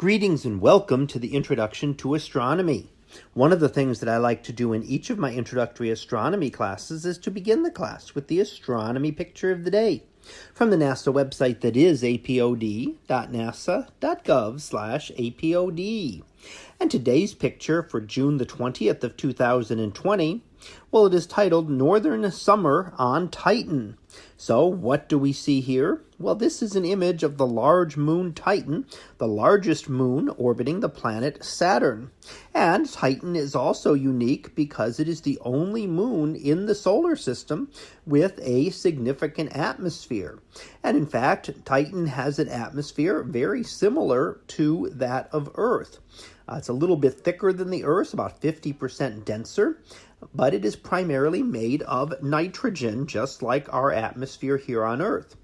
Greetings and welcome to the Introduction to Astronomy. One of the things that I like to do in each of my introductory astronomy classes is to begin the class with the astronomy picture of the day from the NASA website that is apod.nasa.gov slash apod. And today's picture for June the 20th of 2020, well, it is titled Northern Summer on Titan. So what do we see here? Well, this is an image of the large moon Titan, the largest moon orbiting the planet Saturn. And Titan is also unique because it is the only moon in the solar system with a significant atmosphere. And in fact, Titan has an atmosphere very similar to that of Earth. Uh, it's a little bit thicker than the Earth, about 50% denser, but it is primarily made of nitrogen, just like our atmosphere here on Earth.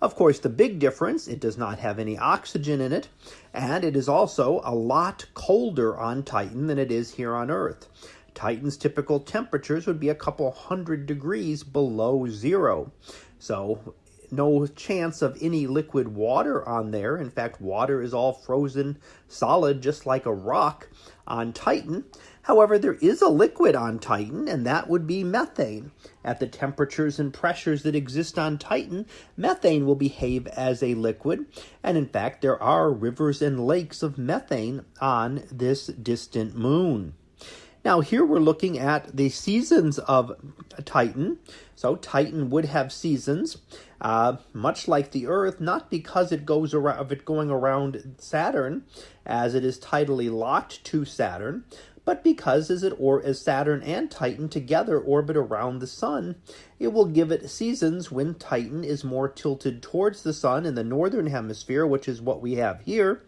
Of course, the big difference, it does not have any oxygen in it, and it is also a lot colder on Titan than it is here on Earth. Titan's typical temperatures would be a couple hundred degrees below zero. So no chance of any liquid water on there. In fact, water is all frozen solid, just like a rock on Titan. However, there is a liquid on Titan, and that would be methane. At the temperatures and pressures that exist on Titan, methane will behave as a liquid, and in fact, there are rivers and lakes of methane on this distant moon. Now here we're looking at the seasons of Titan. So Titan would have seasons, uh, much like the Earth, not because it goes around of it going around Saturn, as it is tidally locked to Saturn, but because as it or as Saturn and Titan together orbit around the sun, it will give it seasons when Titan is more tilted towards the sun in the northern hemisphere, which is what we have here,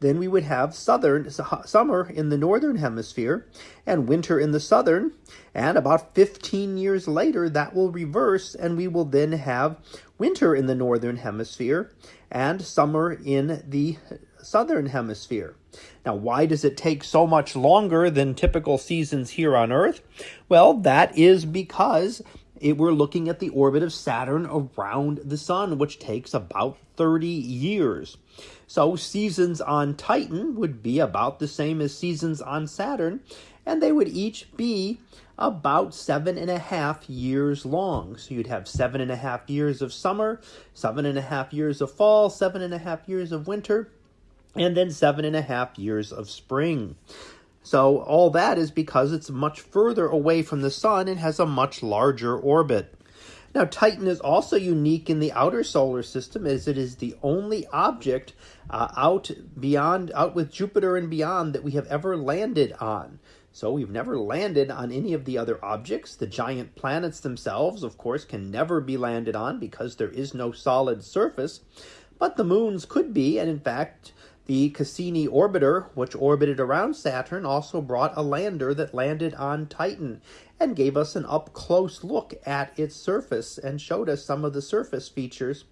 then we would have southern summer in the northern hemisphere and winter in the southern. And about 15 years later, that will reverse, and we will then have winter in the northern hemisphere and summer in the southern hemisphere. Now, why does it take so much longer than typical seasons here on Earth? Well, that is because it, we're looking at the orbit of Saturn around the sun, which takes about 30 years. So seasons on Titan would be about the same as seasons on Saturn, and they would each be about seven and a half years long. So you'd have seven and a half years of summer, seven and a half years of fall, seven and a half years of winter, and then seven and a half years of spring. So all that is because it's much further away from the sun and has a much larger orbit. Now, Titan is also unique in the outer solar system as it is the only object uh, out beyond, out with Jupiter and beyond that we have ever landed on. So we've never landed on any of the other objects. The giant planets themselves, of course, can never be landed on because there is no solid surface. But the moons could be, and in fact, the Cassini orbiter, which orbited around Saturn, also brought a lander that landed on Titan and gave us an up close look at its surface and showed us some of the surface features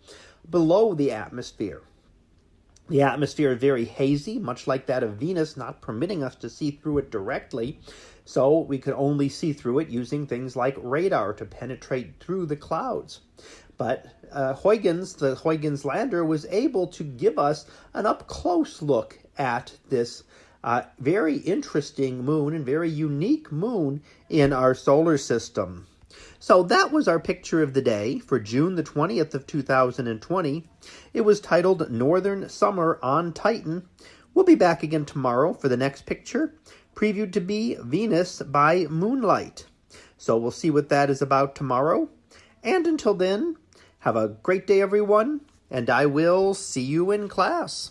below the atmosphere. The atmosphere is very hazy, much like that of Venus, not permitting us to see through it directly. So we could only see through it using things like radar to penetrate through the clouds. But uh, Huygens, the Huygens lander, was able to give us an up close look at this uh, very interesting moon and very unique moon in our solar system. So that was our picture of the day for June the 20th of 2020. It was titled Northern Summer on Titan. We'll be back again tomorrow for the next picture, previewed to be Venus by Moonlight. So we'll see what that is about tomorrow. And until then, have a great day, everyone, and I will see you in class.